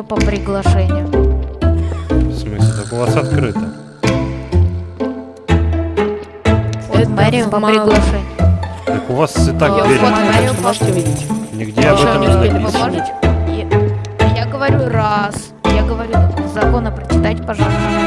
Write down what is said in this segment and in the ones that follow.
мэрию по приглашению. В смысле? Так у вас открыто. Вход в мэрию по мало. приглашению. Так у вас и так Я дверь вход в мэрию Можете видеть. Нигде об этом не написано. Я, я говорю раз. Я говорю законы прочитать, пожалуйста.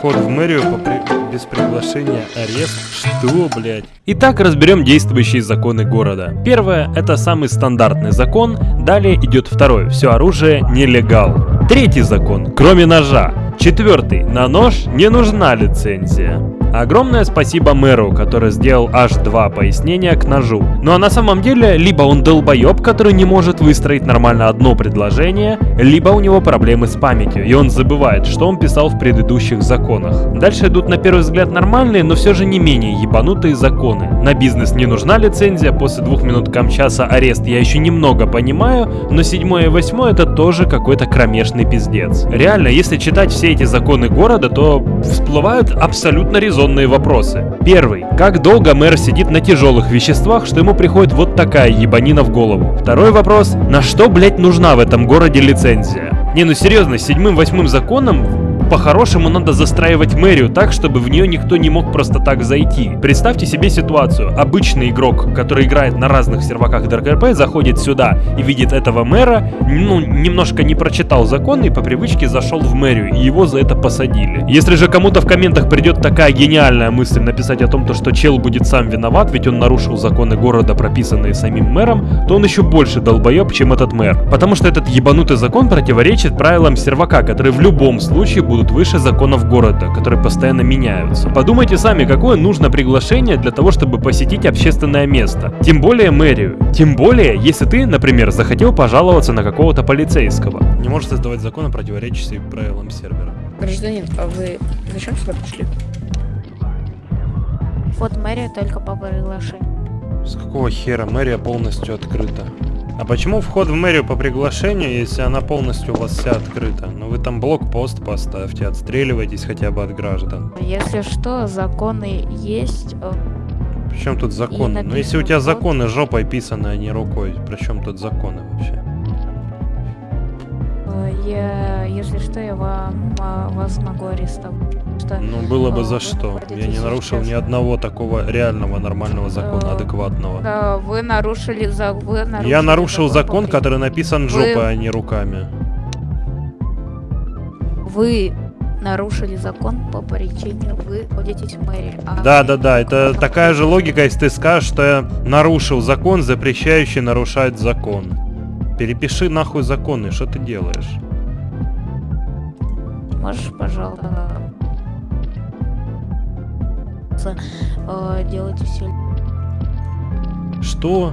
Вход в мэрию по при- без приглашения арест? Что, блядь? Итак, разберем действующие законы города. Первое – это самый стандартный закон, далее идет второй – все оружие нелегал. Третий закон – кроме ножа. Четвертый – на нож не нужна лицензия. Огромное спасибо мэру, который сделал аж два пояснения к ножу. Ну а на самом деле, либо он долбоеб, который не может выстроить нормально одно предложение, либо у него проблемы с памятью, и он забывает, что он писал в предыдущих законах. Дальше идут на первый взгляд нормальные, но все же не менее ебанутые законы. На бизнес не нужна лицензия, после двух минут камчаса арест я еще немного понимаю, но седьмое и восьмое это тоже какой-то кромешный пиздец. Реально, если читать все эти законы города, то всплывают абсолютно резонные вопросы. Первый. Как долго мэр сидит на тяжелых веществах, что ему приходит вот такая ебанина в голову? Второй вопрос. На что, блять, нужна в этом городе лицензия? Не, ну серьезно, седьмым-восьмым законом по-хорошему надо застраивать мэрию так, чтобы в нее никто не мог просто так зайти. Представьте себе ситуацию. Обычный игрок, который играет на разных серваках ДРКРП, заходит сюда и видит этого мэра, ну, немножко не прочитал закон и по привычке зашел в мэрию, и его за это посадили. Если же кому-то в комментах придет такая гениальная мысль написать о том, то, что чел будет сам виноват, ведь он нарушил законы города, прописанные самим мэром, то он еще больше долбоеб, чем этот мэр. Потому что этот ебанутый закон противоречит правилам сервака, которые в любом случае будут выше законов города, которые постоянно меняются. Подумайте сами, какое нужно приглашение для того, чтобы посетить общественное место. Тем более мэрию. Тем более, если ты, например, захотел пожаловаться на какого-то полицейского. Не можешь создавать законы, противоречащие правилам сервера. Гражданин, а вы зачем сюда пришли? Вход в мэрию только по приглашению. С какого хера мэрия полностью открыта? А почему вход в мэрию по приглашению, если она полностью у вас вся открыта? Ну вы там блокпост поставьте, отстреливайтесь хотя бы от граждан. Если что, законы есть. э, Причем тут законы? Ну если у тебя законы жопой писаны, а не рукой, при чем тут законы вообще? Я, если что, я вам, вас могу арестовать. Что, Ну было бы э, за вы что. Я не нарушил ни сейчас- одного такого реального нормального закона, Э, адекватного. Да, вы нарушили за вы нарушили Я нарушил закон, по- который написан Вы- жопой, а не руками. Вы нарушили закон по причине вы находитесь в мэрии. а Да, да, да, это такая же логика, если ты скажешь, что я нарушил закон, запрещающий нарушать закон. Перепиши нахуй законы, что ты делаешь? Можешь, пожалуйста, э, делать все. Что?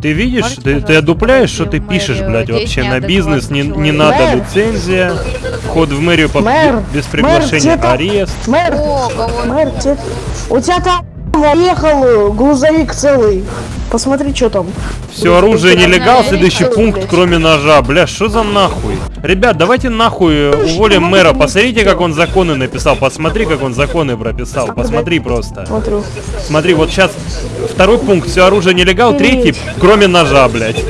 Ты видишь, Можете, ты, ты одупляешь, что ты пишешь, блядь, вообще на бизнес не, не надо Мэр! лицензия, вход в мэрию по- Мэр! без Мэр, приглашения, там? арест. Мэр, О, мэр, у тебя там ехал грузовик целый. Посмотри, что там. Все оружие нелегал, следующий пункт, кроме ножа. Бля, что за нахуй? Ребят, давайте нахуй уволим мэра. Посмотрите, как он законы написал. Посмотри, как он законы прописал. Посмотри просто. Смотрю. Смотри, вот сейчас второй пункт, все оружие нелегал, третий, кроме ножа, блядь.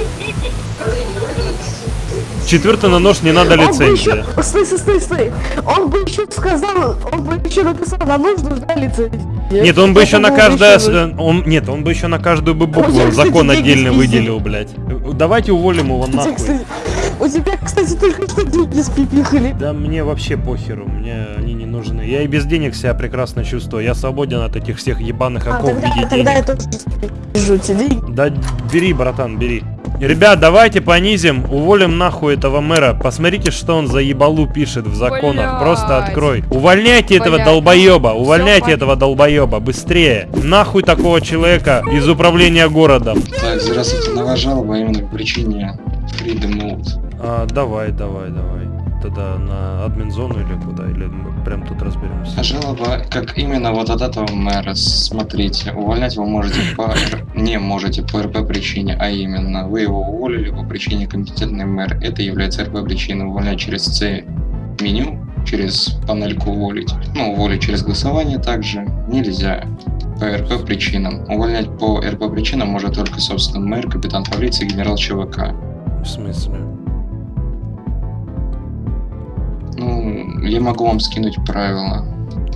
Четвертый на нож не надо лицензия. еще... Стой, стой, стой, стой. Он бы еще сказал, он бы еще написал, нам нужно нужна лицензия. Нет, он бы еще на каждое... Он, нет, он бы еще на каждую бы букву кстати, закон деньги отдельно выделил, блядь. Давайте уволим его тебя, нахуй. кстати, у тебя, кстати, только что деньги спипихали. Да мне вообще похеру, мне они не нужны. Я и без денег себя прекрасно чувствую. Я свободен от этих всех ебаных А, оков в тогда, виде тогда я денег. тоже вижу эти деньги. Да бери, братан, бери. Ребят, давайте понизим, уволим нахуй этого мэра. Посмотрите, что он за ебалу пишет в законах. Блядь. Просто открой. Увольняйте этого Блядь. долбоеба, Всё увольняйте понятно. этого долбоеба, быстрее. Нахуй такого человека из управления городом. Так, здравствуйте, новая жалоба именно по причине Freedom Mode. А, давай, давай, давай. Тогда на админ-зону или куда? Или мы прям тут разберемся? Жалоба, как именно вот от этого мэра, смотрите, увольнять вы можете по... Не можете по РП причине, а именно, вы его уволили по причине компетентный мэр. Это является РП причиной увольнять через C меню, через панельку уволить. Ну, уволить через голосование также нельзя по РП причинам. Увольнять по РП причинам может только, собственно, мэр, капитан полиции, генерал ЧВК. В смысле? Я могу вам скинуть правила,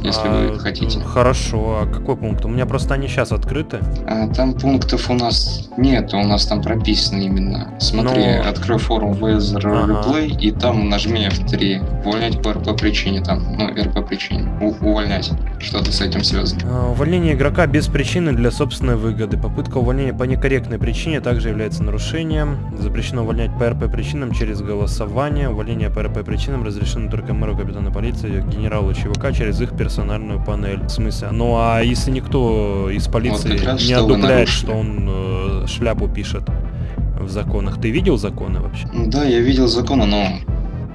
если А, вы хотите. Хорошо, а какой пункт? У меня просто они сейчас открыты. А, Там пунктов у нас нет, у нас там прописано именно. Смотри, Но- открой форум VS Ага. Replay и там нажми F3. Увольнять по РП причине там, ну, РП причине. У- увольнять. Что-то с этим связано. А, Увольнение игрока без причины для собственной выгоды. Попытка увольнения по некорректной причине также является нарушением. Запрещено увольнять по РП причинам через голосование. Увольнение по РП причинам разрешено только мэру, капитану полиции, генералу ЧВК через их персональную панель. В смысле? Ну а если никто из полиции раз не что одупляет, что он э, шляпу пишет в законах. Ты видел законы вообще? Ну Да, я видел законы, но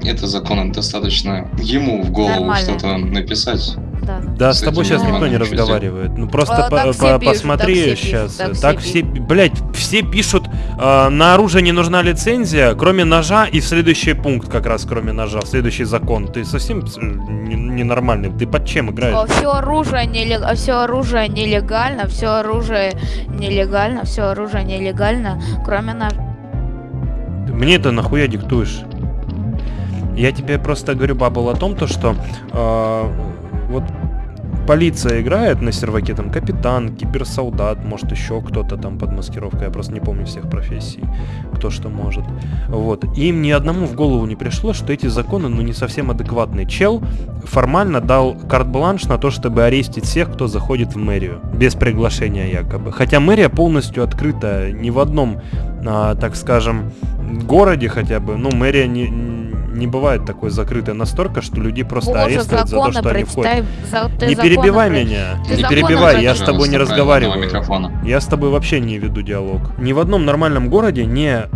это законы достаточно ему в голову что-то написать. Да. Да, С тобой сейчас никто не разговаривает. Ну просто А, посмотри сейчас. так все блять, все пишут, э, на оружие не нужна лицензия, кроме ножа, и в следующий пункт как раз кроме ножа, в следующий закон. Ты совсем э, не- ненормальный. Ты под чем играешь? Все оружие, нелег... все оружие нелегально, все оружие нелегально, все оружие нелегально, кроме ножа. Мне это нахуя диктуешь? Я тебе просто говорю, бабл, о том, то, что э, вот полиция играет на серваке, там капитан, киберсолдат, может еще кто-то там под маскировкой, я просто не помню всех профессий, кто что может. Вот. И им ни одному в голову не пришло, что эти законы, ну, не совсем адекватные. Чел формально дал карт-бланш на то, чтобы арестить всех, кто заходит в мэрию. Без приглашения якобы. Хотя мэрия полностью открыта. Ни в одном, а, так скажем, городе хотя бы, ну, мэрия не, не бывает такой закрытой настолько, что людей просто Боже, арестуют за то, что они входят. за- Не перебивай про- меня, ты не перебивай, я с тобой не разговариваю. Я с тобой вообще не веду диалог. Ни в одном нормальном городе не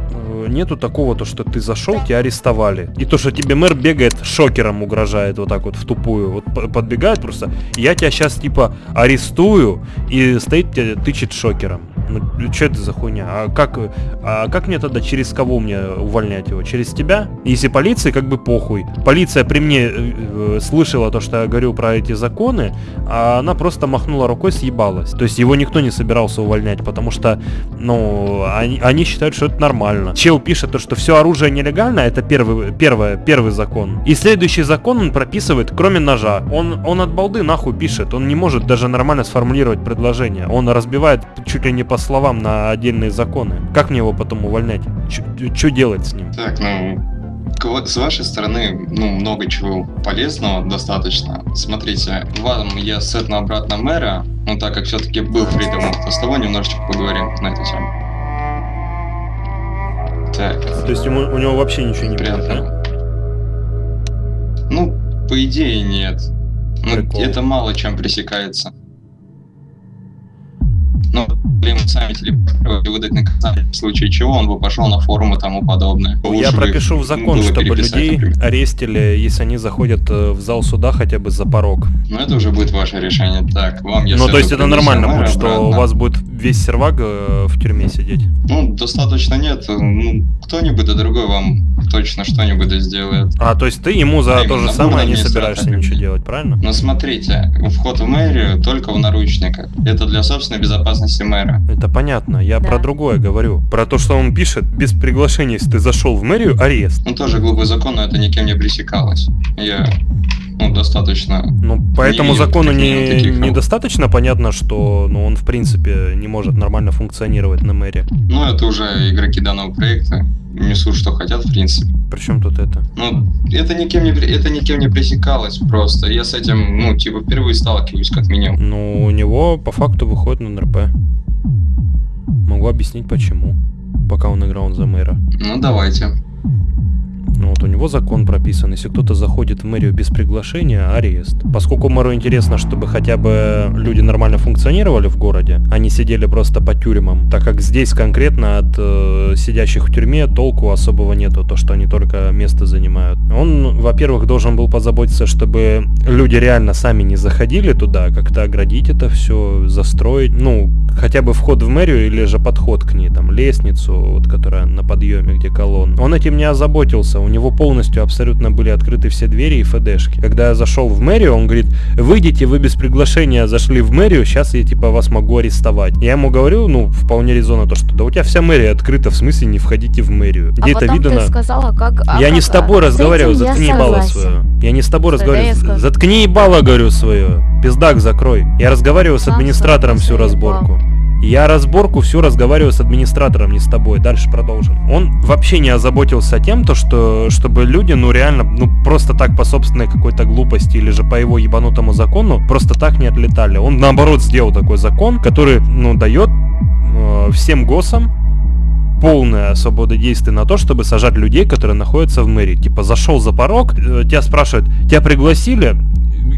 нету такого, то, что ты зашел, тебя арестовали. И то, что тебе мэр бегает, шокером угрожает вот так вот в тупую. Вот подбегает просто, я тебя сейчас типа арестую, и стоит тебя тычет шокером. Ну, что это за хуйня? А как, а как мне тогда через кого мне увольнять его? Через тебя? Если полиции как бы похуй. Полиция при мне э, э, слышала то, что я говорю про эти законы, а она просто махнула рукой, съебалась. То есть его никто не собирался увольнять, потому что, ну, они, они считают, что это нормально. Чел пишет то, что все оружие нелегально, это первый, первое, первый закон. И следующий закон он прописывает, кроме ножа. Он, он от балды нахуй пишет, он не может даже нормально сформулировать предложение. Он разбивает чуть ли не по словам на отдельные законы. Как мне его потом увольнять? Что делать с ним? Так, ну, с вашей стороны, ну, много чего полезного достаточно. Смотрите, вам я сетну обратно мэра, ну, так как все-таки был фридом, с тобой немножечко поговорим на эту тему. Так, То есть ему, у него вообще ничего не будет, да? Ну, по идее, нет. Ну, Прикол. это мало чем пресекается. Ну, блин, сами телепортировали, выдать наказание, в случае чего он бы пошел на форум и тому подобное. Я Лучше бы пропишу в закон, чтобы людей например. арестили, если они заходят э, в зал суда хотя бы за порог. Ну, это уже будет ваше решение. Так, вам я ну, то есть это нормально будет, что у обратно. вас будет весь сервак э, в тюрьме сидеть. Ну, достаточно нет. Ну, кто-нибудь да другой вам точно что-нибудь да сделает. А, то есть ты ему за Именно, то же ну, самое не собираешься ничего делать, правильно? Но смотрите, вход в мэрию только в наручниках. Это для собственной безопасности мэра. Это понятно, я Да. про другое говорю. Про то, что он пишет, без приглашения, если ты зашел в мэрию, арест. Ну, тоже глупый закон, но это никем не пресекалось. Я, ну, достаточно... Ну, по Не этому видел закону не, таких, недостаточно понятно, что ну, он в принципе не может нормально функционировать на мэре. Ну, это уже игроки данного проекта несут, что хотят, в принципе. Причем тут это? Ну, это никем не, это никем не пресекалось просто. Я с этим, ну, типа, впервые сталкиваюсь, как минимум. Ну, у него по факту выходит на НРП. Могу объяснить почему. Пока он играл за мэра. Ну, давайте. Ну, вот у него закон прописан, если кто-то заходит в мэрию без приглашения, арест. Поскольку мэру интересно, чтобы хотя бы люди нормально функционировали в городе, а не сидели просто по тюрьмам, так как здесь конкретно от э, сидящих в тюрьме толку особого нету, то что они только место занимают. Он, во-первых, должен был позаботиться, чтобы люди реально сами не заходили туда, как-то оградить это все, застроить, ну, хотя бы вход в мэрию или же подход к ней, там, лестницу, вот, которая на подъеме, где колонн. Он этим не озаботился, у него полностью абсолютно были открыты все двери и ФДшки. Когда я зашел в мэрию, он говорит, выйдите, вы без приглашения зашли в мэрию, сейчас я, типа, вас могу арестовать. Я ему говорю, ну, вполне резонно то, что да у тебя вся мэрия открыта, в смысле не входите в мэрию. Где а это видно сказала, как... а Я не как- с тобой а, разговариваю, я заткни ебало согласен. свое. Я не с тобой Тогда разговариваю. Заткни ебало, говорю, свое. Пиздак закрой. Я разговариваю с администратором всю собой заебал. Я разборку всю разговариваю с администратором, не с тобой. Дальше продолжим. Он вообще не озаботился тем, то, что чтобы люди, ну реально, ну просто так по собственной какой-то глупости или же по его ебанутому закону просто так не отлетали. Он наоборот сделал такой закон, который, ну, дает э, всем госам полная свобода действий на то, чтобы сажать людей, которые находятся в мэрии. Типа, зашел за порог, э, тебя спрашивают, тебя пригласили?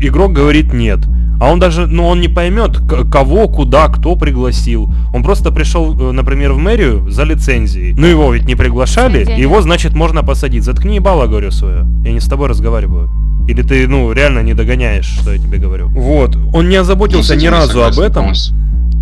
Игрок говорит нет. А он даже, ну, он не поймет, кого, куда, кто пригласил. Он просто пришел, э, например, в мэрию за лицензией. Ну, его ведь не приглашали, Лицензия его, значит, можно посадить. Заткни ебало, говорю, свое. Я не с тобой разговариваю. Или ты, ну, реально не догоняешь, что я тебе говорю. Вот. Он не Ну, озаботился этим ни разу об этом. полностью.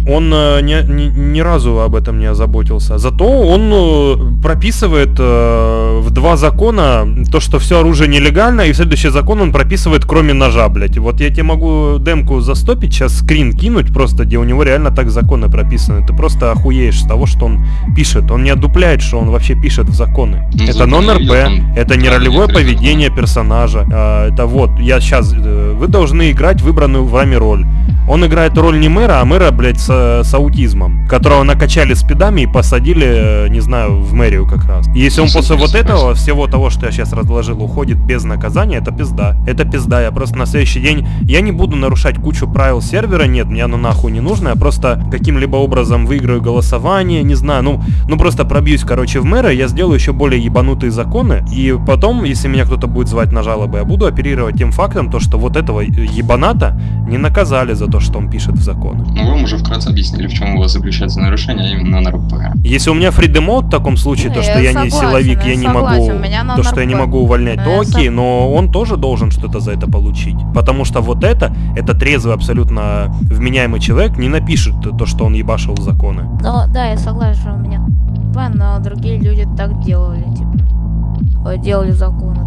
Он э, ни, ни- ни разу об этом не озаботился. Зато он э, прописывает э, в два закона то, что все оружие нелегально, и в следующий закон он прописывает кроме ножа, блядь. Вот я тебе могу демку застопить, сейчас скрин кинуть просто, где у него реально так законы прописаны. Ты просто охуеешь с того, что он пишет. Он не отдупляет, что он вообще пишет в законы. Ну, это нон-РП, это не ролевое поведение персонажа. А, это вот, я сейчас... Вы должны играть выбранную вами роль. Он играет роль не мэра, а мэра, блядь, с, с аутизмом, которого накачали спидами и посадили, э, не знаю, в мэрию как раз. И если он после вот этого, всего того, что я сейчас разложил, уходит без наказания, это пизда. Это пизда. Я просто на следующий день... Я не буду нарушать кучу правил сервера, нет, мне оно нахуй не нужно. Я просто каким-либо образом выиграю голосование, не знаю, ну, ну просто пробьюсь, короче, в мэра, я сделаю еще более ебанутые законы, и потом, если меня кто-то будет звать на жалобы, я буду оперировать тем фактом, то, что вот этого ебаната не наказали за то, что он пишет в законы. Ну, вам уже вкратце объяснили, в чем у вас заключается нарушение, а именно на РП. Если у меня фридемод в таком случае, то, Не, что я я не согласен, силовик, я я не согласен, могу, у меня на то, что я не могу увольнять, то Я окей, сог- но он тоже должен что-то за это получить. Потому что вот это, это трезвый, абсолютно вменяемый человек не напишет то, что он ебашил законы. Ну, да, я согласен, что у меня но другие люди так делали, типа. э, Делали законы.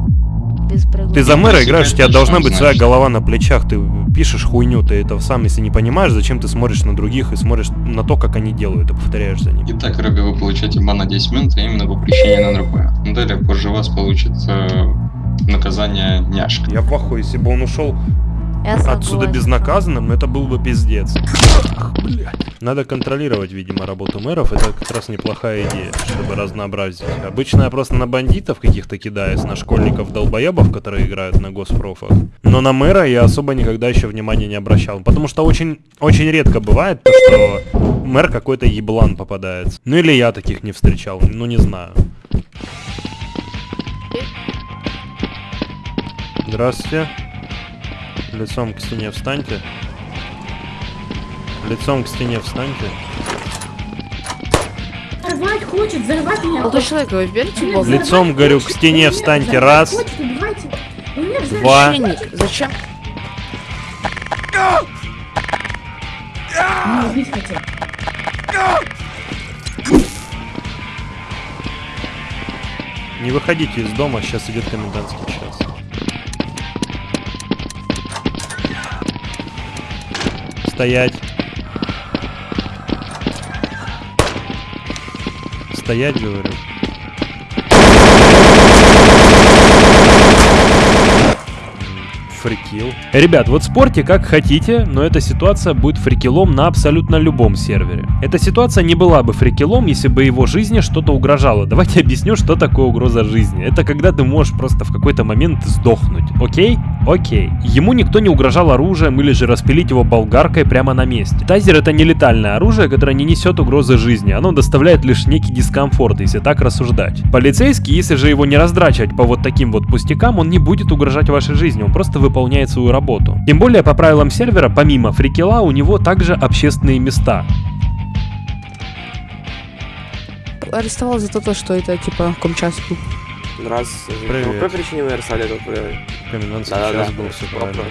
Без Ты за мэра играешь, у тебя должна быть своя голова на плечах, ты пишешь хуйню, ты это сам, если не понимаешь, зачем ты смотришь на других и смотришь на то, как они делают, и повторяешь за ними. Итак, Рэбби, вы получаете бан на 10 минут, а именно по причине НРП. Ну, Далее, позже вас получит э, наказание няшка. Я в ахуе, если бы он ушел Я отсюда согласен. безнаказанным, это был бы пиздец. Ах, блядь. Надо контролировать, видимо, работу мэров. Это как раз неплохая идея, чтобы разнообразить. Обычно я просто на бандитов каких-то кидаюсь, на школьников-долбоебов, которые играют на госпрофах. Но на мэра я особо никогда еще внимания не обращал. Потому что очень, очень редко бывает то, что мэр какой-то еблан попадается. Ну или я таких не встречал, ну не знаю. Здравствуйте. Лицом к стене встаньте. Лицом к стене встаньте. Взорвать хочет, взорвать меня. Молодой человек, вы верите в Бога? Лицом, говорю, к стене встаньте. Раз. Два. зачем? Не выходите из дома, сейчас идет комендантский час. Стоять. Стоять, говорю. Фрикил. Ребят, вот спорьте как хотите, но эта ситуация будет фрикилом на абсолютно любом сервере. Эта ситуация не была бы фрикилом, если бы его жизни что-то угрожало. Давайте объясню, что такое угроза жизни. Это когда ты можешь просто в какой-то момент сдохнуть. Окей? Окей. Ему никто не угрожал оружием или же распилить его болгаркой прямо на месте. Тайзер это не летальное оружие, которое не несет угрозы жизни. Оно доставляет лишь некий дискомфорт, если так рассуждать. Полицейский, если же его не раздрачивать по вот таким вот пустякам, он не будет угрожать вашей жизни, он просто выполняет свою работу. Тем более, по правилам сервера, помимо фрикела, у него также общественные места. Арестовал за то, что это типа комчас был. Раз. Привет. По какой причине вы арестовали этого э, Комендантский Да-да-да. час был, все правильно.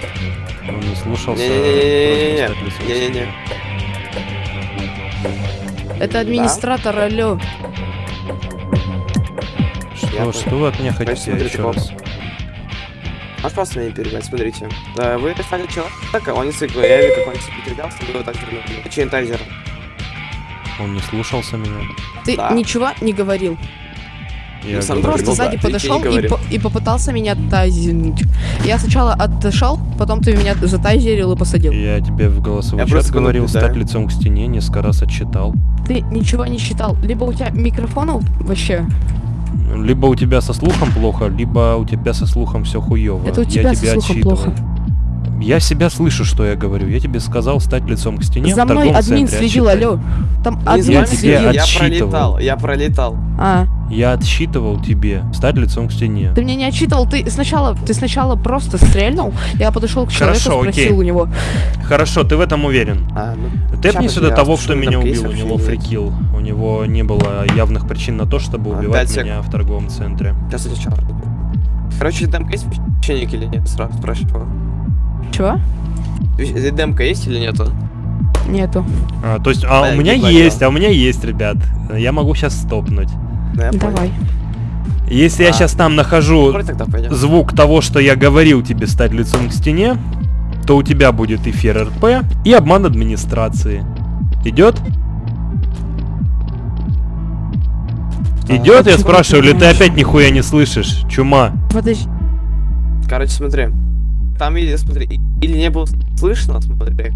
Он не слушался. Не-не-не-не-не-не. Это администратор, алло. Что, Я что вы от меня хотите смотрите, еще раз? Можешь просто меня не перебивать, смотрите. Да, вы арестовали человека, он не цикл, я видел, как он себе передался, было так вернули. Чин тайзер. Он не слушался меня. Ты Да. ничего не говорил. Я Ну, сам Просто Ну да, сзади не подошел и, по- и попытался меня тайзерить. Я сначала отошел, потом ты меня затайзерил и посадил. Я тебе в голосовой Я чат просто говорил наблюдаю. стать лицом к стене, несколько раз отчитал. Ты ничего не считал. Либо у тебя микрофонов вообще. Либо у тебя со слухом плохо, либо у тебя со слухом все хуево. Это у я тебя со тебя слухом отчитывал. плохо. Я себя слышу, что я говорю. Я тебе сказал стать лицом к стене За мной админ центре, следил, отчитай. алло. Там админ я следил. я отсчитывал. пролетал, я пролетал. А, Я отсчитывал тебе стать лицом к стене. ты меня не отчитывал, ты сначала, ты сначала просто стрельнул, я подошел к человеку, Хорошо, спросил окей. у него. Хорошо, ты в этом уверен. А, ну, Тэпни сюда того, кто там меня убил, у него фрикил. У него не было явных причин на то, чтобы А, убивать меня в торговом центре. сейчас я сейчас. Короче, демка есть священник или нет? Сразу спрашиваю. Чего? Демка есть или нету? Нету. А, то есть, а А, у меня есть, а у меня есть, ребят. Я могу сейчас стопнуть. Ну, я понял. Давай. Если я А. сейчас там нахожу звук того, что я говорил тебе стать лицом к стене, то у тебя будет эфир РП и обман администрации. Идет? Идет, я спрашиваю, или ты опять нихуя не слышишь? Чума. Подожди. Короче, смотри. Там, или, смотри, или не было слышно, смотри.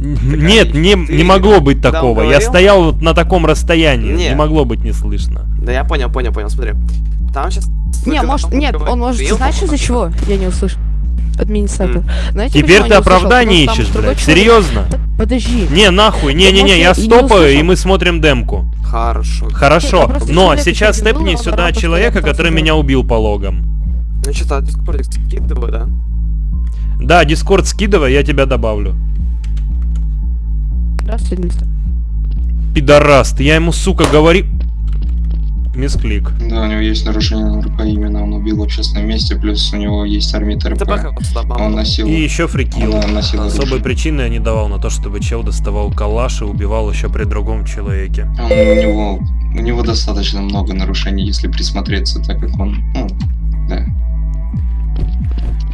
Нет, не, не могло быть такого. Я стоял вот на таком расстоянии. Не Не. могло быть не слышно. Да я понял, понял, понял, смотри. Там сейчас... Не, может, нет, он может, знаешь из-за чего? Я не услышал. Администратор. Знаете, Теперь ты оправдание ищешь, блядь. человек- Серьезно? Подожди. Не, нахуй, не-не-не, я стопаю, и мы смотрим демку. Хорошо. Хорошо, но сейчас степни был, сюда человека, который меня убил по логам. Ну что-то дискордик скидываю, да? Да, дискорд скидывай, я тебя добавлю. Здравствуйте, администратор. Пидораст, я ему, сука, говори... Мисклик. Да, у него есть нарушение именно, он убил в общественном месте, плюс у него есть армит РП. Он носил... И еще фрикил. Он носил Особой оружие. причины я не давал на то, чтобы чел доставал калаш и убивал еще при другом человеке. Он, у него у него достаточно много нарушений, если присмотреться, так как он, ну, да.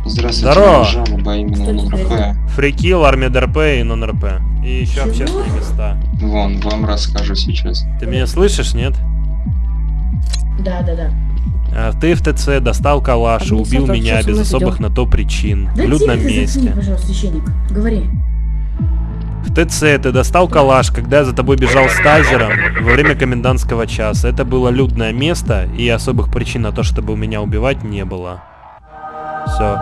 Здравствуйте, Здорово. жалоба именно на НРП. Фрикил, армия ДРП и нон-РП. И еще Чего? общественные места. Вон, вам расскажу сейчас. Ты меня слышишь, нет? Да, да, да. А, Ты в ТЦ достал калаш и убил меня без особых на то причин. Да В людном тихо ты заткни, месте. пожалуйста, священник. Говори. В ТЦ ты достал калаш, когда я за тобой бежал с тазером во время комендантского часа. Это было людное место, и особых причин на то, чтобы меня убивать, не было. Все.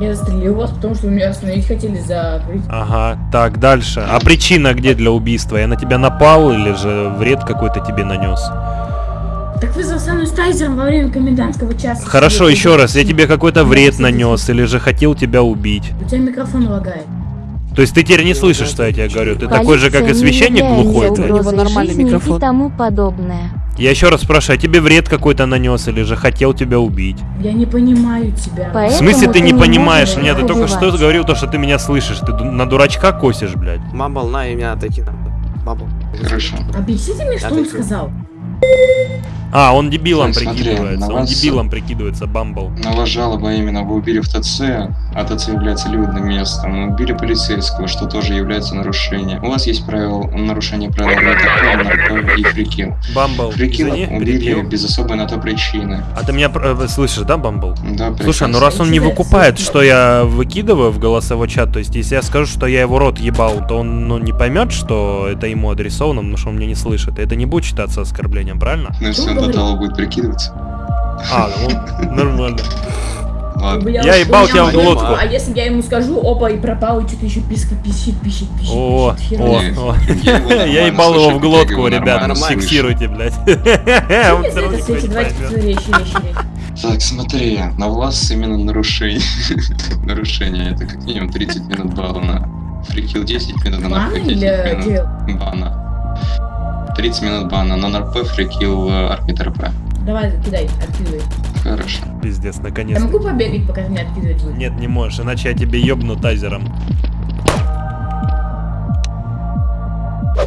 Я застрелил вас, потому что вы меня остановить хотели за... Ага, так, дальше. А причина где для убийства? Я на тебя напал или же вред какой-то тебе нанес? Так вы за мной с тайзером во время комендантского часа. Хорошо, сидели. еще раз, я тебе какой-то вред нанес или же хотел тебя убить. У тебя микрофон лагает. То есть ты теперь не слышишь, что я тебе говорю? Ты такой же, как и Полиция священник глухой, У него нормальный жизни микрофон. И тому подобное. Я еще раз спрашиваю, а тебе вред какой-то нанес или же хотел тебя убить? Я не понимаю тебя. В Поэтому смысле ты ты не не понимаешь меня? Ты их только что убивать. говорил то, что ты меня слышишь. Ты на дурачка косишь, блядь. Мамбл, на, и меня отойти надо. Мамбл. Хорошо. Объясните мне, что он Отойди. сказал. А, он дебилом смотри, прикидывается. на Он вас- дебилом прикидывается, Бамбл. На вас жалоба именно вы убили в ТЦ, а ТЦ является людным местом. и Убили полицейского, что тоже является нарушением. У вас есть правило нарушение правил НРП и фрикил. Бамбл, Фрикила извини, убили перебил. без особой на то причины. А ты меня э, слышишь, да, Бамбл? Да, Слушай, ну прекрасно. раз он не выкупает, что я выкидываю в голосовой чат, то есть если я скажу, что я его рот ебал, то он ну, не поймет, что это ему адресовано, потому что он меня не слышит. Это не будет считаться оскорблением, правильно? Ну, если он до того будет прикидываться. А, ну, нормально. Ладно. Я, Я ебал тебя в глотку. А если я ему скажу, опа, и пропал, и что-то еще писка пищит, пищит, пищит, О, о. Я ебал его в глотку, ребят. Фиксируйте, блядь. Так, смотри, на вас именно нарушение. нарушение. Это как минимум 30 минут бана. Фрикил 10 минут, на Бан нарко 10 или минут бана. 30 минут бана, на НРП фрикил армит РП. Давай, кидай, откидывай. Хорошо. Пиздец, Я наконец-то. могу побегать, пока ты меня откидывать будешь? Нет, не можешь, иначе я тебе ёбну тазером.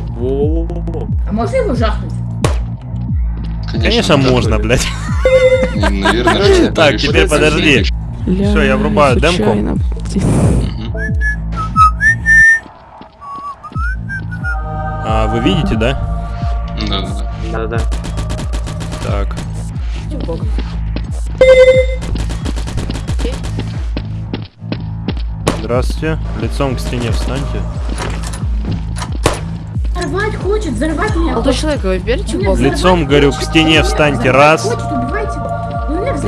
Во-во-во-во. А можно его жахнуть? Конечно, можно, блядь. И, Наверное, так, теперь подожди. Всё, я врубаю демку. А, вы видите, да? Да-да-да. Да-да-да. Так. Здравствуйте. Лицом к стене встаньте. Взорвать хочет, взорвать меня Молодой человек, вы верите в Бога? Лицом, говорю, к стене встаньте. Раз. Хочет,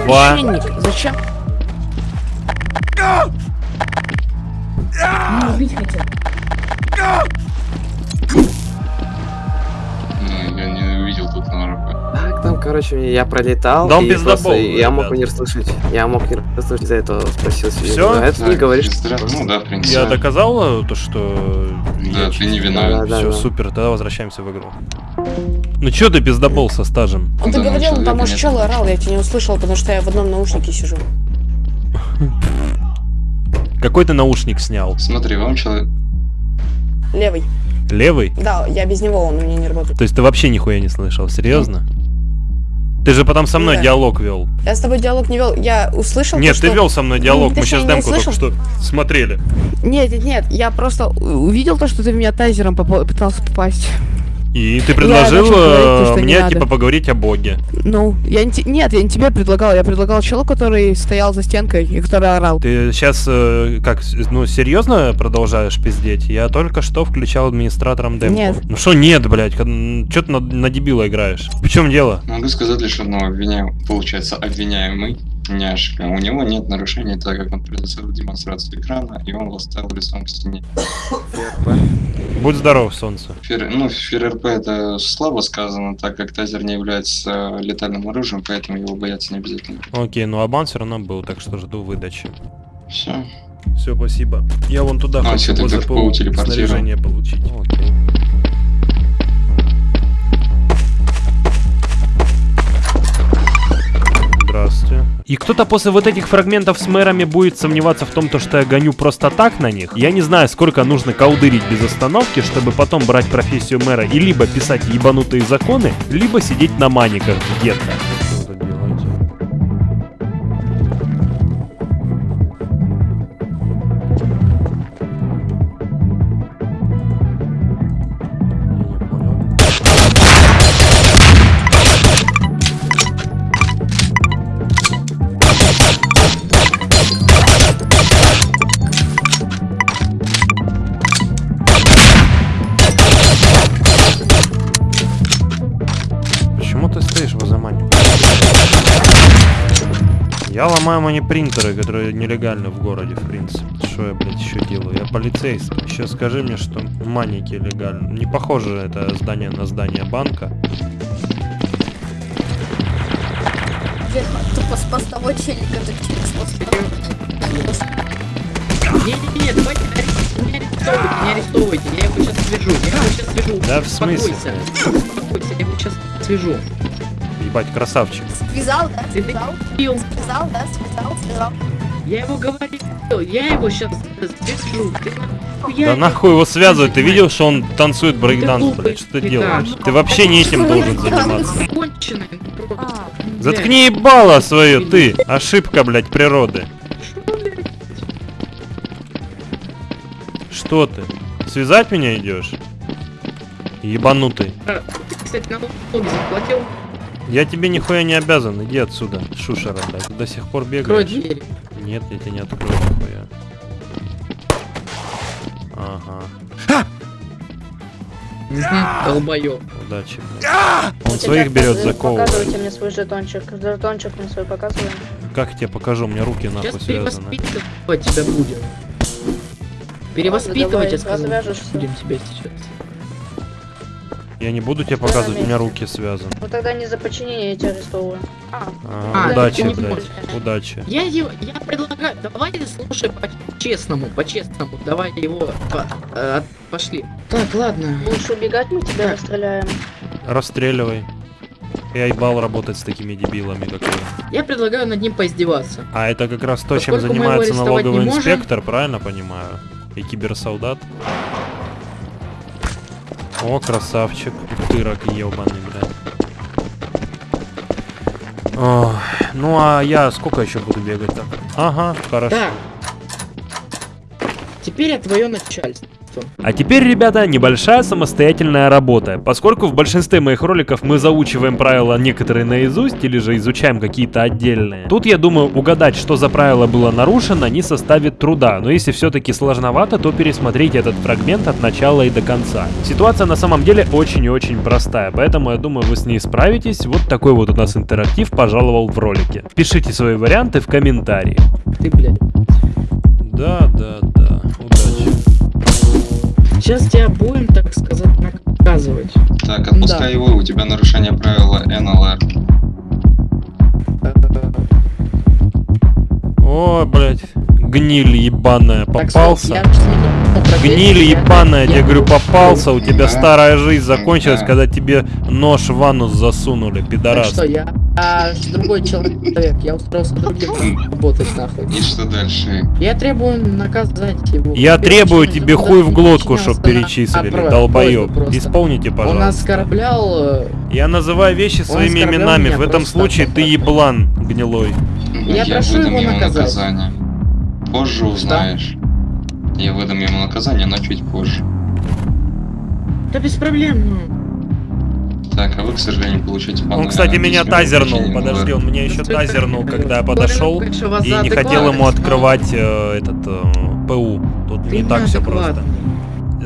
Два. Зачем? Меня убить хотел. Короче, я пролетал. Да он и просто Я мог не расслышать. Я мог не расслышать, из-за этого спросил себе. Всё? А это не Так, говоришь. Ну да, в принципе. Я доказал э, то, что... Да, ты не виновен. Да, Все, да. супер, тогда возвращаемся в игру. Ну чё ты пиздобол со стажем? Он ты Да, ну, говорил, там человека уж чел орал, я тебя не услышал, потому что я в одном наушнике сижу. Какой ты наушник снял? Смотри, вам человек... Левый. Левый? Да, я без него, он у меня не работает. То есть ты вообще нихуя не слышал, серьезно? Ты же потом со мной Да. диалог вел. Я с тобой диалог не вел, я услышал Нет, то, ты что... вел со мной диалог, мы точнее, сейчас демку только что смотрели. Нет, нет, нет, я просто увидел то, что ты в меня тайзером попа- пытался попасть. И ты предложил говорить то, э, мне типа поговорить о боге. Ну, я не те- нет, я не тебе предлагал, я предлагал челу, который стоял за стенкой и который орал. Ты сейчас как, с- ну серьезно продолжаешь пиздеть? Я только что включал администратором демку. Нет. Ну что нет, блядь, что ты на, на дебила играешь? В чем дело? Могу сказать лишь одно, обвиняю, получается, обвиняемый, няшка. У него нет нарушений, так как он предоставил демонстрацию экрана, и он восставил лицом к стене. Будь здоров, солнце. Фер, ну, ФРРП это слабо сказано, так как тазер не является летальным оружием, поэтому его бояться не обязательно. Окей, ну абан все равно был, так что жду выдачи. Все. Все, спасибо. Я вон туда А, хочу всё, тогда по в ПУ телепортирую. снаряжение получить. Окей. И кто-то после вот этих фрагментов с мэрами будет сомневаться в том, то, что я гоню просто так на них. Я не знаю, сколько нужно колдырить без остановки, чтобы потом брать профессию мэра и либо писать ебанутые законы, либо сидеть на маниках где-то. Я ломаю манипринтеры, которые нелегальны в городе, в принципе. Что я, блядь, еще делаю? Я полицейский. Еще скажи мне, что маники легальны. Не похоже это здание на здание банка. Тупо с постовой челика, это челик с постовой. Не-не-не, давайте не арестовывайте, не арестовывайте, я его сейчас свяжу, я его сейчас свяжу. Да в смысле? Успокойся, я его сейчас свяжу. Ебать, красавчик. Связал, да? Связал? Связал, да? Связал, связал. Я его говорил, я его сейчас свяжу. Ты Да нахуй его связывать? Ты видел, что он танцует брейкданс, блядь? Что ты делаешь? Ты вообще не этим должен заниматься. Заткни ебало свое, ты! Ошибка, блядь, природы. Что ты? Связать меня идешь? Ебанутый. Ты, Кстати, налоги заплатил? Я тебе нихуя не обязан, иди отсюда, шушера, блядь. До сих пор Открой бегаешь. дверь. Нет, я тебе не открою нихуя. Ага. Мгм, Долбоёб. Удачи, блядь. Он своих берет, заковывает. Показывайте мне свой жетончик. Жетончик мне свой показывай. Как я тебе покажу? У меня руки Сейчас нахуй связаны. перевоспитывать тебя будем. Перевоспитывать, я сказал. Будем тебя сейчас. Я не буду тебе показывать, у меня руки связаны. Ну тогда не за подчинение я тебя арестовываю. А, А, удачи, можешь. Удачи. Я его, я предлагаю, давай слушай по-честному, по-честному, давай его, по- э, пошли. Так, ладно. будешь убегать, мы тебя Так. расстреляем. Расстреливай. Я ебал работать с такими дебилами, как вы. Я предлагаю над ним поиздеваться. А это как раз то, чем Поскольку его занимается налоговый можем- инспектор, правильно понимаю? И киберсолдат. О, красавчик. Тырок ебаный, блядь. Ну а я сколько еще буду бегать так? Ага, хорошо. Так. Теперь я твое начальство. А теперь, ребята, небольшая самостоятельная работа. Поскольку в большинстве моих роликов мы заучиваем правила некоторые наизусть или же изучаем какие-то отдельные. Тут, я думаю, угадать, что за правило было нарушено, не составит труда. Но если все-таки сложновато, то пересмотрите этот фрагмент от начала и до конца. Ситуация на самом деле очень и очень простая, поэтому я думаю, вы с ней справитесь. Вот такой вот у нас интерактив пожаловал в ролике. Пишите свои варианты в комментарии. Ты, блядь. Да, да, да. Сейчас тебя будем, так сказать, наказывать. Так, отпускай его, у тебя нарушение правила НЛР. О, блядь. Гниль ебаная, Так, попался. я Гниль ебаная, я говорю, попался, у тебя Да. старая жизнь закончилась, Да. когда тебе нож в анус засунули, пидорас. что, я а, другой человек, я устроился другим работать нахуй. И что дальше? Я требую наказать его. Я требую тебе хуй в глотку, чтоб перечислили, долбоёб. Исполните, Он пожалуйста. оскорблял... э, Я называю вещи своими именами, в этом случае ты еблан гнилой. Я прошу его наказать. наказание. Позже узнаешь. Я выдам ему наказание, но чуть позже. Да без проблем, ну. Так, а вы, к сожалению, получаете по Он, кстати, меня тазернул, подожди, он меня еще Что это тазернул, когда я подошел и не хотел ему открывать э, этот э, ПУ. Тут ты не так все просто.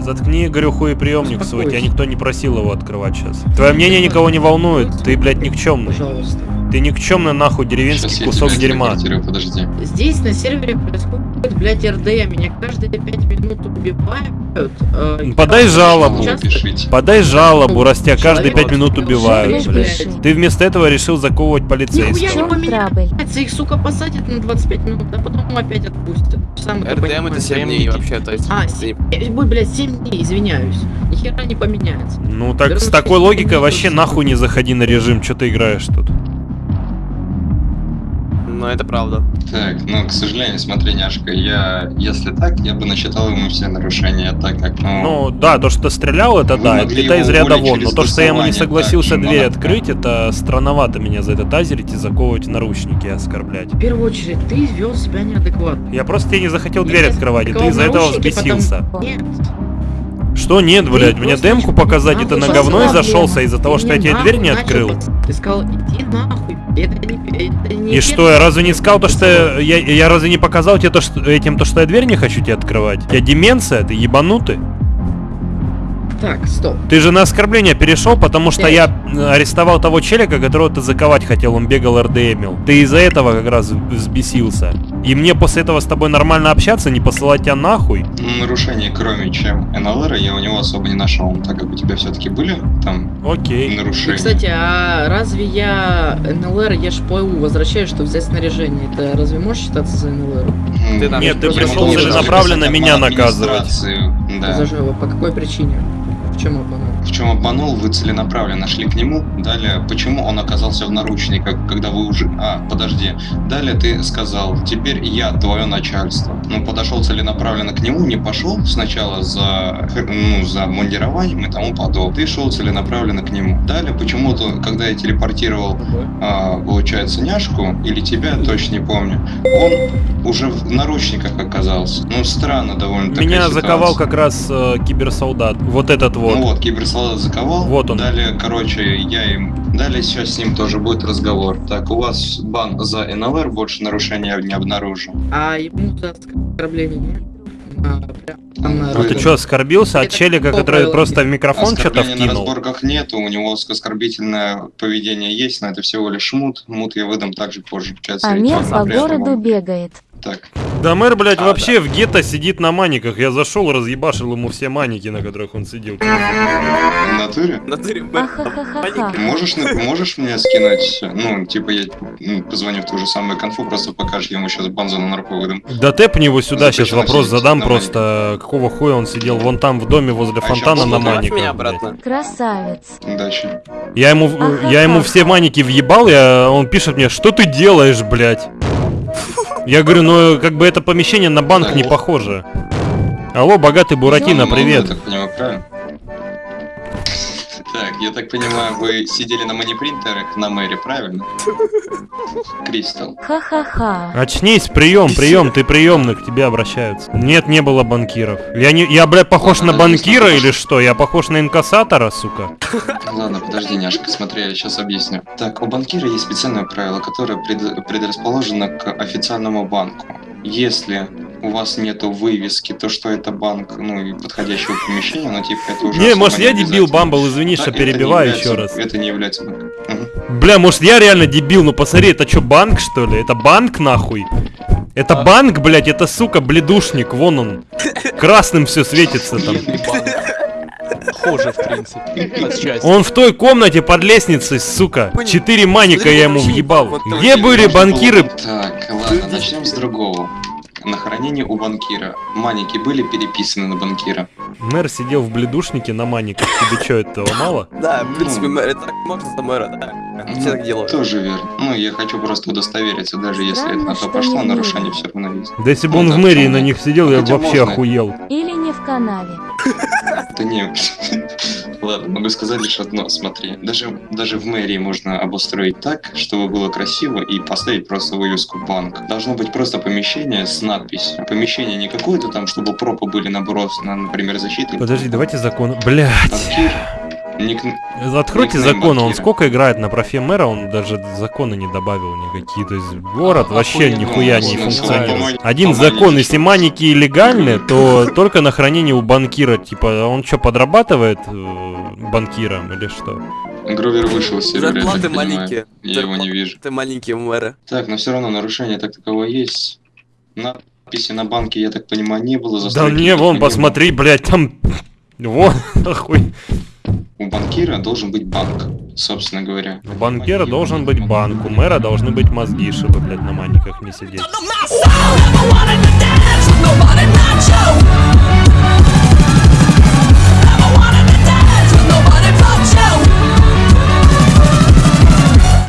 Заткни, говорю, хуеприемник свой, тебя никто не просил его открывать сейчас. Твое мнение никого не волнует, ты, блядь, никчемный. Пожалуйста. Ты никчемный нахуй деревенский Сейчас кусок дерьма. подожди. Здесь на сервере происходит, блядь, РД. Меня каждые пять минут убивают. э, Подай жалобу. часто-. Подай жалобу, раз тебя каждые Человек пять минут убивают, блядь. Ты вместо этого решил заковывать Нихуя полицейского. не поменяется, их, сука, посадят на 25 минут, а потом опять отпустят. Сам РДМ это 7 прям дней вообще, то есть... А, ты- Э, Ой, блядь, 7 дней, извиняюсь. Ни хера не поменяется. Ну так с Вернусь такой логикой вообще видосу. нахуй не заходи на режим, что ты играешь тут. Ну, это правда. Так, ну, к сожалению, смотри, няшка, я, если так, я бы насчитал ему все нарушения, так как, ну, Ну да, то, что стрелял, это да, это из ряда вон. Но то, что я ему не согласился так, дверь открыть, это странновато меня за это тазерить и заковывать наручники и оскорблять. В первую очередь, ты вел себя неадекватно. Я просто тебе не захотел Я дверь открывать, и ты из-за этого взбесился. Нет. Что нет, блядь, мне демку показать, это на говно и зашелся из-за того, что я тебе дверь не открыл. Ты сказал, иди нахуй. Это не, это не И что, я разве не сказал то, что я, я, я разве не показал тебе то, что, этим то, что я дверь не хочу тебе открывать? Я деменция, ты ебанутый? Так, стоп. Ты же на оскорбление перешел, потому что я э, арестовал того челика, которого ты заковать хотел, он бегал РДМил. Ты из-за этого как раз взбесился. И мне после этого с тобой нормально общаться, не посылать тебя нахуй. ну, нарушений, кроме чем НЛР, я у него особо не нашел, так как у тебя все-таки были там Окей. И, нарушения. кстати, а разве я НЛР, я ж ПУ возвращаю, что взять снаряжение? Это разве может считаться за НЛР? Ты там- Нет, ты пришел целенаправленно меня на наказывать. Да. За? По какой причине? Обманул? В чем обманул, вы целенаправленно шли к нему. Далее, почему он оказался в наручниках, когда вы уже... А, подожди. Далее ты сказал, теперь я твое начальство. Ну, подошел целенаправленно к нему, не пошел сначала за, ну, за мундированием и тому подобное. Ты шел целенаправленно к нему. Далее, почему-то, когда я телепортировал а, получается, няшку, или тебя, точно не помню, он уже в наручниках оказался. Ну, странно довольно такая Меня ситуация. заковал как раз э, киберсолдат. Вот этот вот. Ну вот, киберсолдат заковал. Вот он. Далее, короче, я им... Далее сейчас с ним тоже будет разговор. Так, у вас бан за НЛР, больше нарушения не обнаружил. А ему за оскорбление нет? прям, А ты что, оскорбился от челика, который просто в микрофон что-то Оскорбления на вкинул? разборках нету, у него оскорбительное поведение есть, но это всего лишь мут. Мут я выдам также позже. А мер по городу вам. бегает. Так, Да мэр, блядь, А, вообще в гетто сидит на маниках. Я зашел, разъебашил ему все маники, на которых он сидел. в натуре? В натуре мэр. Можешь, на- можешь мне скинуть, ну, типа, я м, позвоню в ту же самую конфу, просто покажешь, я ему сейчас банзу на нарко выдам. Да тэпни его сюда, сейчас вопрос задам просто. Какого хуя он сидел вон там в доме возле А фонтана на маниках. Красавец. Удачи. Я ему, я ему все маники въебал, я, он пишет мне, что ты делаешь, блядь? Я говорю, ну как бы это помещение на банк Да. не похоже. Алло, богатый Буратино, Ну, привет. Я так понимаю, вы сидели на манипринтерах на мэре, правильно? Кристал. Ха-ха-ха. Очнись, прием, прием, ты приемный, к тебе обращаются. Нет, не было банкиров. Я не, я, блядь, похож Ладно, на банкира или что? Я похож на инкассатора, сука? Ладно, подожди, няшка, смотри, я сейчас объясню. Так, у банкира есть специальное правило, которое пред- предрасположено к официальному банку. Если у вас нету вывески, то что это банк, ну и подходящего помещения, ну типа это уже Не, может я дебил. Бамбл, извини, Да, что не перебиваю является- еще раз. Это не является банком. Бля, может я реально дебил, ну посмотри, это что, банк что ли? Это банк нахуй? Это банк, блядь, это сука, бледушник, вон он. Красным все светится там. Похоже, в принципе. Он в той комнате под лестницей, сука. Четыре маника я ему въебал. Были банкиры? Так, ладно, начнем с другого. На хранении у банкира. Маники были переписаны на банкира. Мэр сидел в бледушнике на маниках. Тебе что, этого мало? Да, в принципе, мэр, это так можно за мэра, да. Все так делают. Тоже верно. Ну, я хочу просто удостовериться, даже если это на то пошло, нарушение все равно есть. Да если бы Ну он да, в мэрии на них сидел, я бы вообще охуел. Или не в канаве. Да не, ладно, могу сказать лишь одно, смотри. Даже, даже в мэрии можно обустроить так, чтобы было красиво и поставить просто вывеску банк. Должно быть просто помещение с надписью. Помещение не какое-то там, чтобы пропы были набросаны, например, защиты. Подожди, давайте закон. Блять. Банкир. Ник... Откройте Никнейм закон, он сколько играет на профе мэра, он даже законы не добавил никакие. То есть город А, вообще охуенно, нихуя не функционирует. Один закон, если маники легальны, то только на хранение у банкира. Типа, он что, подрабатывает э, банкиром или что? Гровер вышел из сервера, я Зарплаты маленькие. Я его не вижу. Ты маленькие мэра. Так, но все равно нарушение так таковое есть. Надписи на банке, я так понимаю, не было. Да не, вон, посмотри, блядь, там... Вон, нахуй. У банкира должен быть банк, собственно говоря. У банкира должен быть банк, у мэра должны быть мозги, чтобы, блядь, на маниках не сидеть.